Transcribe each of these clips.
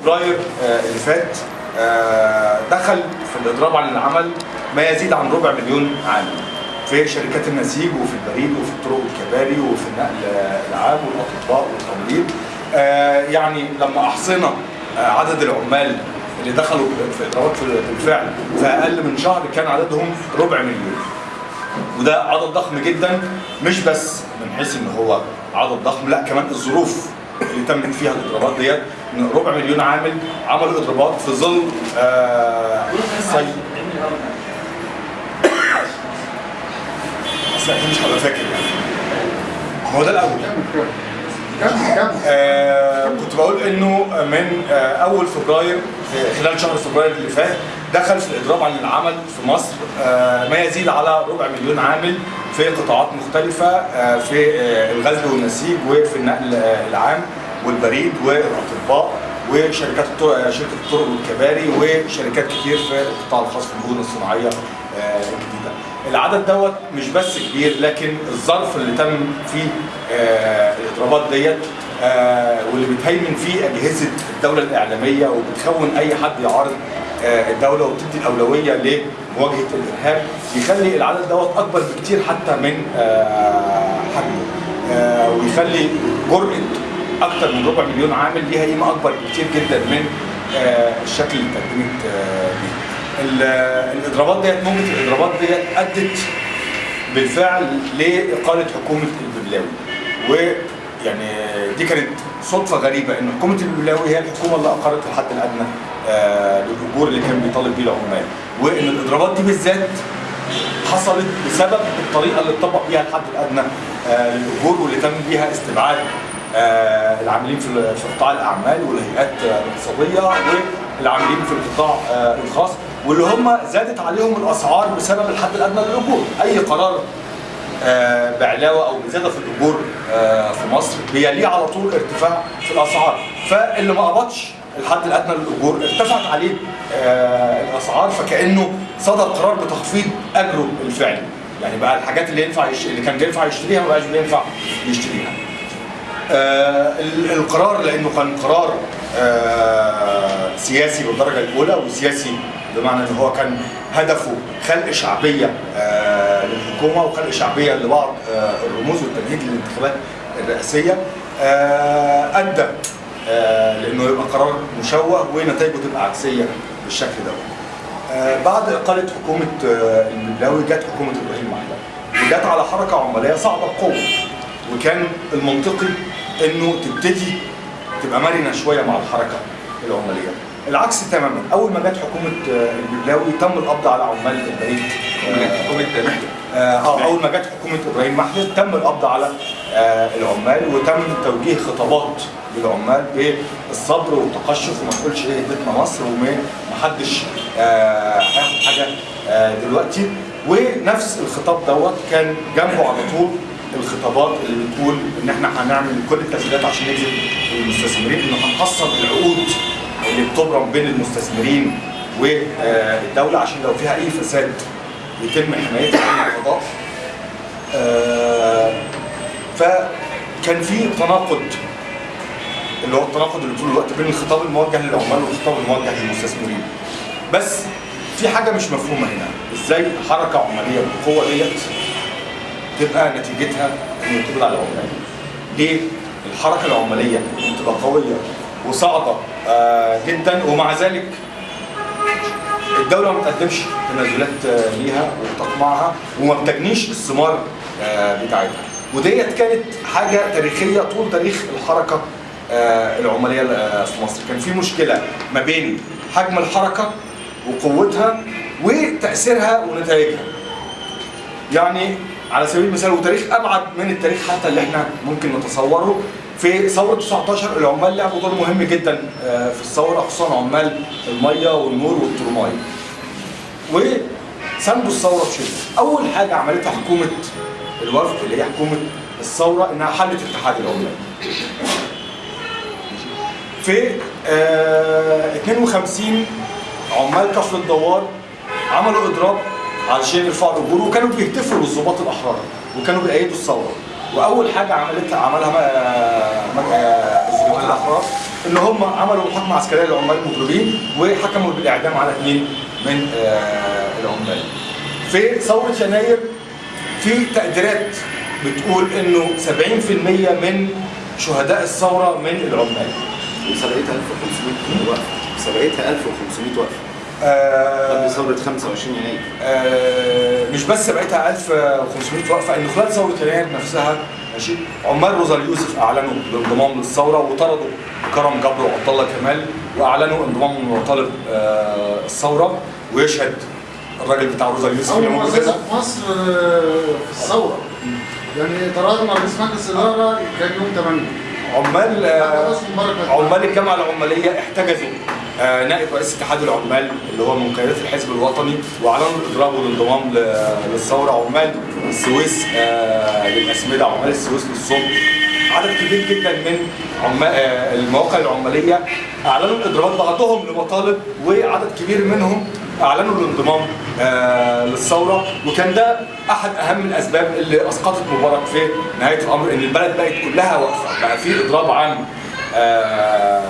فبراير آه، اللي فات آه، دخل في الاضراب عن العمل ما يزيد عن ربع مليون عامل في شركات النسيج وفي البريد وفي الطرق والكباري وفي النقل آه، العام والأطباء والتمريض. يعني لما أحصينا عدد العمال اللي دخلوا في اضرابات بالفعل في أقل من شهر كان عددهم ربع مليون. وده عدد ضخم جدا مش بس من حيث إن هو عدد ضخم لأ كمان الظروف اللي تمت فيها الاضرابات ديت. ربع مليون عامل عملوا اضرابات في ظل آه صي بس أكيد مش هبقى فاكر. يعني هو ده الأول. آه كنت بقول إنه من آه أول فبراير في خلال شهر فبراير اللي فات دخل في الإضراب عن العمل في مصر آه ما يزيد على ربع مليون عامل في قطاعات مختلفة آه في آه الغزل والنسيج وفي النقل العام والبريد والأطباء وشركات شركة الطرق والكباري وشركات كتير في القطاع الخاص في المدن الصناعية الجديدة. العدد دوت مش بس كبير لكن الظرف اللي تم فيه الإضرابات ديت واللي بتهيمن فيه أجهزة الدولة الإعلامية وبتخون أي حد يعارض الدولة وبتدي الأولوية لمواجهة الإرهاب يخلي العدد دوت أكبر بكتير حتى من آه حجمه آه ويخلي جرأة أكتر من ربع مليون عامل ليها قيمة أكبر بكتير جدا من آه الشكل اللي اتقدمت آه بيه. ال- الإضرابات ديت موجة الإضرابات ديت أدت بالفعل لإقالة حكومة الببلاوي ويعني دي كانت صدفة غريبة ان حكومه الببلاوي هي الحكومة اللي أقرت الحد الأدنى آه للأجور اللي كان بيطالب بيه العمال. وإن الإضرابات دي بالذات حصلت بسبب الطريقة اللي اتطبق بيها الحد الأدنى آه للأجور واللي تم بيها استبعاد آه العاملين في قطاع الأعمال والهيئات الاقتصادية والعاملين في القطاع الخاص واللي هم زادت عليهم الأسعار بسبب الحد الأدنى للأجور. أي قرار بعلاوة أو بزيادة في الأجور آه، في مصر. بيليه على طول ارتفاع في الأسعار. فاللي ما قبضش الحد الأدنى للأجور ارتفعت عليه آه، الأسعار. فكأنه صدر قرار بتخفيض أجره الفعلي. يعني بقى الحاجات اللي ينفع يش... اللي كان بينفع يشتريها ما بقاش بينفع يشتريها. آه، ال- القرار لأنه كان قرار آه، سياسي بالدرجة الأولى وسياسي بمعنى إن هو كان هدفه خلق شعبية آه، للحكومة وخلق شعبية لبعض آه، الرموز والتمهيد للانتخابات الرئاسية. آه، أدى آه، لأنه يبقى قرار مشوه ونتائجه تبقى عكسية بالشكل ده. بعد إقالة حكومة الببلاوي جت حكومة إبراهيم محلى وجت على حركة عماليه صعبة بقوة. وكان المنطقي إنه تبتدي تبقى مرنة شوية مع الحركة العماليه العكس تماما. أول ما جت حكومة آه، الببلاوي تم القبض على عمال البريد آه، حكومة محلب آه آه، أول ما جت حكومة إبراهيم محلب تم القبض على آه العمال وتم توجيه خطابات للعمال بالصبر والتقشف وما تقولش إيه بيتنا مصر وما حدش آه هياخد حاجة آه دلوقتي. ونفس الخطاب دوت كان جنبه على طول الخطابات اللي بتقول إن إحنا هنعمل كل التسهيلات عشان نجذب المستثمرين إنه هنقصر العقود اللي بتبرم بين المستثمرين والدولة عشان لو فيها أي فساد يتم حمايتها من القضاء آه، فكان في تناقض اللي هو التناقض اللي طول الوقت بين الخطاب الموجه للعمال والخطاب الموجه للمستثمرين. بس في حاجة مش مفهومة هنا. إزاي حركة عمالية بالقوه ديت تبقى نتيجتها إنه يقبض على العمال؟ ليه؟ الحركة العمالية بتبقى قوية. وصاعده آه، جدا. ومع ذلك الدولة ما بتقدمش تنازلات آه، ليها وتقمعها وما بتجنيش الثمار آه، بتاعتها. وديت كانت حاجة تاريخية طول تاريخ الحركة العمالية آه، في مصر. كان في مشكلة ما بين حجم الحركة وقوتها وتأثيرها ونتائجها. يعني على سبيل المثال وتاريخ أبعد من التاريخ حتى اللي إحنا ممكن نتصوره في ثورة 19 العمال لعبوا دور مهم جدا آه، في الثورة خصوصا عمال المية والنور والترماي. وساندوا الثورة بشدة. أول حاجة عملتها حكومة الوفد اللي هي حكومة الثورة إنها حلت اتحاد العمال. في آه 52 عمال كفر الدوار عملوا إضراب علشان يرفعوا الاجور وكانوا بيهتفوا للضباط الأحرار وكانوا بيأيدوا الثورة. وأول حاجة عملتها عملها آه، آه، الضباط الأحرار ان هم عملوا محاكمة عسكرية للعمال المضربين وحكموا بالإعدام على اثنين من آه، العمال. في ثورة يناير في تقديرات بتقول إنه 70% من شهداء الثورة من العمال. وسبقتها 1500 وقفه سبقتها 1500 وقفه قبل ثورة 25 يناير. آه، مش بس بقيتها 1500 وقفه إن خلال ثورة يناير نفسها ماشي عمال روزا اليوسف أعلنوا الانضمام للثورة وطردوا كرم جبر وعبد الله كمال وأعلنوا انضمامهم لمطالب آه، الثورة ويشهد الراجل بتاع روزا اليوسف أول اللي موجود مؤسسه هنا. في مصر آه، في الثورة. يعني طردنا رئيس مجلس الاداره كان يوم 8 عمال آه، عمال الجامعة العمالية احتجزوا. آه، نائب رئيس اتحاد العمال اللي هو من قيادات الحزب الوطني واعلنوا الاضراب والانضمام للثورة عمال السويس آه، للأسمدة عمال السويس للصلب عدد كبير جدا من عمال آه، المواقع العمالية أعلنوا الاضرابات بعضهم لمطالب وعدد كبير منهم أعلنوا الانضمام آه، للثورة. وكان ده أحد أهم الأسباب اللي أسقطت مبارك في نهاية الأمر إن البلد بقت كلها واقفة بقى في إضراب عام آه،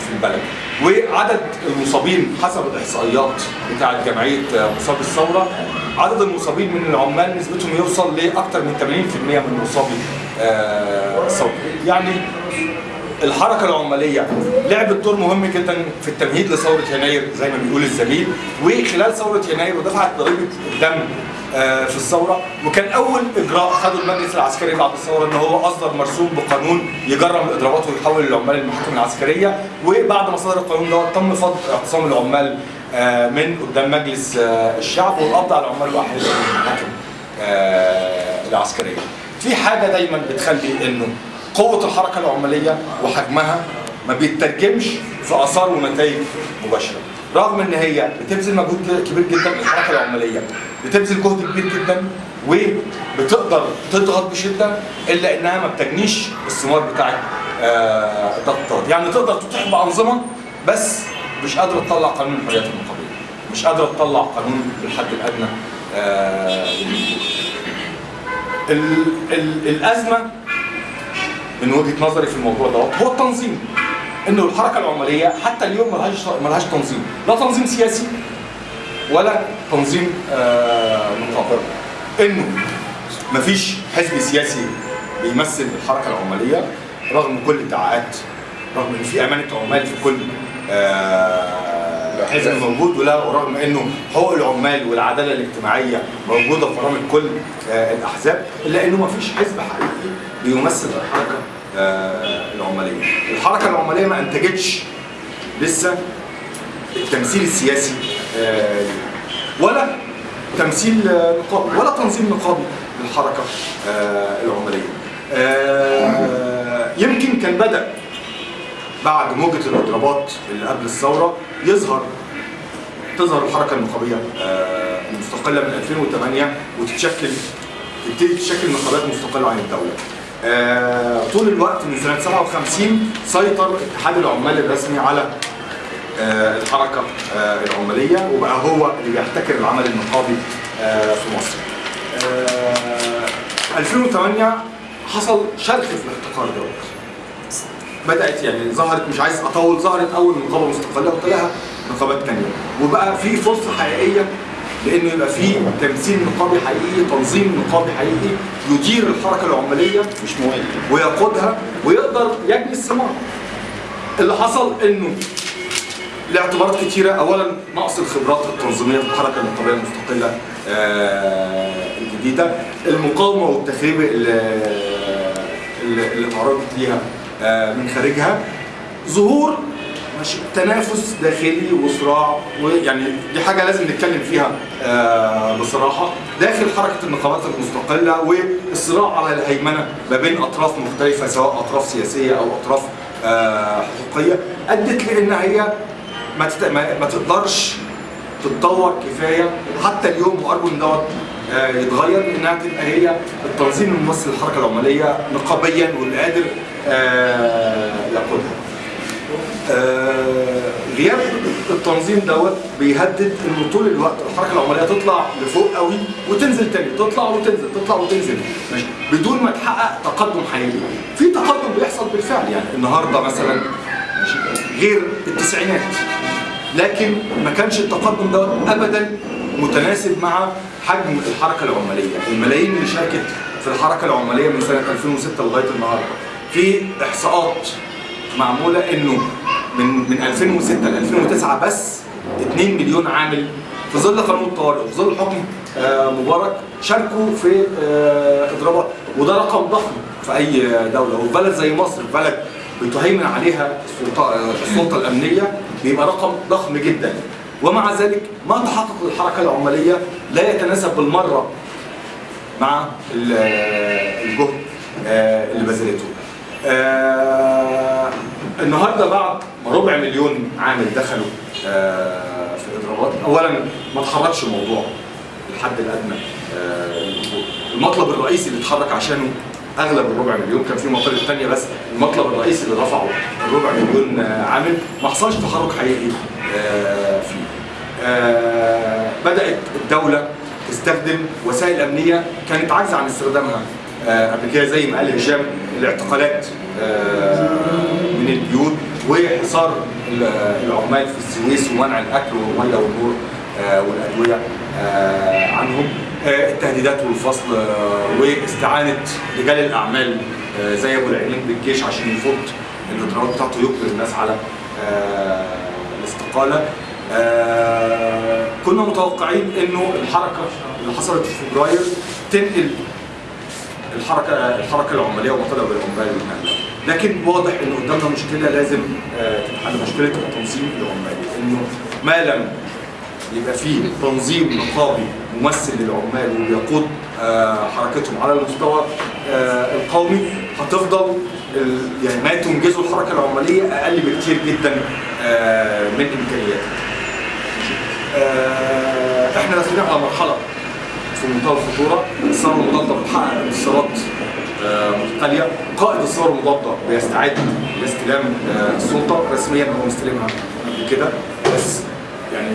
في البلد. وعدد المصابين حسب الإحصائيات بتاعة جمعية آه، مصابي الثورة عدد المصابين من العمال نسبتهم يوصل لأكثر من 80% من مصابي آه، الثوره يعني الحركة العمالية. لعبت دور مهم جدا في التمهيد لثورة يناير زي ما بيقول الزميل. وخلال ثورة يناير ودفعت ضريبة الدم آه، في الثورة. وكان أول إجراء خده المجلس العسكري بعد الثورة إن هو أصدر مرسوم بقانون يجرم الاضرابات ويحول العمال للمحاكم العسكرية. وبعد ما صدر القانون ده تم فض اعتصام العمال آه، من قدام مجلس آه، الشعب والقبض على العمال من المحاكم العسكرية. في حاجة دايما بتخلي إنه قوة الحركة العماليه وحجمها ما بيترجمش في آثار ونتائج مباشرة. رغم إن هي بتبذل مجهود كبير جدا الحركة العماليه بتبذل جهد كبير جدا وبتقدر تضغط بشدة إلا إنها ما بتجنيش الثمار بتاعت آه، الضغطات يعني تقدر تتيح بأنظمة بس مش قادرة تطلع قانون الحريات النقابيه مش قادرة تطلع قانون بالحد الأدنى آه، ال- الأزمة من وجهة نظري في الموضوع دوت هو التنظيم. إنه الحركة العماليه حتى اليوم ملهاش ملهاش تنظيم. لا تنظيم سياسي ولا تنظيم آه نقابه إنه مفيش حزب سياسي بيمثل الحركة العماليه رغم كل الادعاءات رغم إن في أمانة عمال في كل آه حزب موجود ولا ورغم إنه حقوق العمال والعدالة الاجتماعية موجودة في برامج كل آه الأحزاب إلا إنه مفيش حزب حقيقي بيمثل الحركة آه العمالية. الحركة العمالية ما أنتجتش لسه التمثيل السياسي آه، ولا تمثيل نقابي ولا تنظيم نقابي للحركة العمالية. يمكن كان بدأ بعد موجة الاضرابات اللي قبل الثورة يظهر تظهر الحركة النقابيه آه، المستقلة من 2008 وتتشكل تبتدي تشكل نقابات مستقلة عن الدولة. آه، طول الوقت من سنة 57 سيطر اتحاد العمال الرسمي على آه، الحركة آه، العمالية وبقى هو اللي بيحتكر العمل النقابي في مصر. آه، 2008 حصل شرخ في الاحتكار دوت. بدأت يعني ظهرت مش عايز أطول ظهرت أول نقابه مستقله وتلاها نقابات تانية. وبقى في فرصة حقيقية لأنه يبقى في تمثيل نقابي حقيقي تنظيم نقابي حقيقي يدير الحركة العماليه مش موالي ويقودها ويقدر يجني الثمار. اللي حصل إنه لاعتبارات كتيرة اولا نقص الخبرات التنظيمية في الحركه النقابيه المستقله آه، الجديدة. المقاومة والتخريب اللي اللي تعرضت ليها من خارجها. ظهور تنافس داخلي وصراع ويعني دي حاجة لازم نتكلم فيها آه، بصراحة. داخل حركة النقابات المستقلة والصراع على الهيمنة ما بين أطراف مختلفة سواء أطراف سياسية أو أطراف آه، حقوقية أدت لأن هي ما تقدرش تتطور كفاية. حتى اليوم وارجو ان دوت آه، يتغير إنها تبقى هي التنظيم الممثل للحركة العماليه نقابيا واللي قادر آه، يقودها. آه، غياب التنظيم دوت بيهدد انه طول الوقت الحركة العماليه تطلع لفوق قوي وتنزل تاني. تطلع وتنزل تطلع وتنزل. ماشي. بدون ما تحقق تقدم حقيقي. في تقدم بيحصل بالفعل يعني. النهارده مثلا غير التسعينات. لكن ما كانش التقدم دوت ابدا متناسب مع حجم الحركة العماليه الملايين اللي شاركت في الحركة العماليه من سنة 2006 لغاية النهارده. في إحصاءات معمولة إنه من من 2006 ل 2009 بس 2 مليون عامل في ظل قانون الطوارئ وفي ظل حكم آه، مبارك شاركوا في آه، اضرابات. وده رقم ضخم في أي دولة. وفي بلد زي مصر بلد بتهيمن عليها السلطه آه، السلطة الأمنية بيبقى رقم ضخم جدا. ومع ذلك ما تحقق الحركة العماليه لا يتناسب بالمرة مع ال- الجهد اللي بذلته. آه، النهارده بعد ما ربع مليون عامل دخلوا آه، في الاضرابات، اولا ما تحركش موضوع الحد الأدنى آه،. المطلب الرئيسي اللي اتحرك عشانه أغلب الربع مليون كان في مطالب ثانية بس المطلب الرئيسي اللي رفعه الربع مليون آه، عامل ما حصلش تحرك حقيقي آه، فيه. آه، بدأت الدولة تستخدم وسائل أمنية كانت عاجزة عن استخدامها قبل كده زي ما قال هشام الاعتقالات آه، من البيوت وحصار ال- العمال في السويس ومنع الأكل والمية والنور آه، والأدوية آه، عنهم. آه، التهديدات والفصل آه، واستعانة رجال الأعمال آه، زي أبو العينين بالجيش عشان يفض الاضرابات بتاعته يجبر الناس على آه، الاستقالة. آه، كنا متوقعين إنه الحركة اللي حصلت في فبراير تنقل الحركه الحركة العماليه ومطالب العمال والنقل لكن واضح ان قدامنا مشكلة لازم آه، تتحل مشكلة التنظيم العمالي إنه ما لم يبقى فيه تنظيم نقابي ممثل للعمال وبيقود آه، حركتهم على المستوى آه، القومي هتفضل يعني ما تنجزه الحركة العماليه أقل بكتير جدا من إمكانياتها. إحنا داخلين على مرحلة في منتهى الخطورة، الثوره المضاده بتحقق انتصارات آه، متتاليه، قائد الثوره المضاده بيستعد لاستلام آه، السلطة رسميا هو مستلمها قبل كده. بس يعني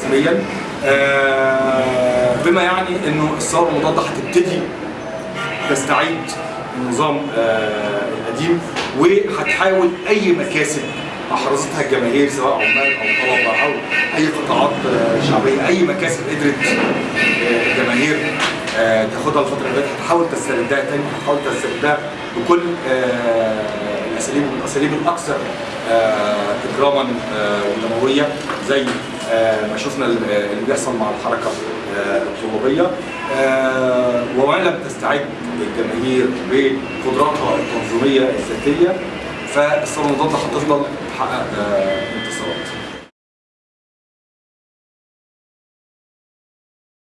رسميا آه، بما يعني إنه الثوره المضاده هتبتدي تستعيد النظام آه، القديم وهتحاول أي مكاسب احرزتها الجماهير سواء عمال أو طلبة أو أي قطاعات آه، شعبية أي مكاسب قدرت آه، الجماهير آه، تاخدها الفترة اللي فاتت هتحاول تستردها تاني هتحاول تستردها بكل الأساليب الأساليب الأكثر إجراما آه، ودمويه زي ما شفنا ال- اللي بيحصل مع الحركة الطلابية. وما لم تستعد الجماهير بقدراتها التنظيمية الذاتية المضاده هتفضل تحقق آه، انتصارات.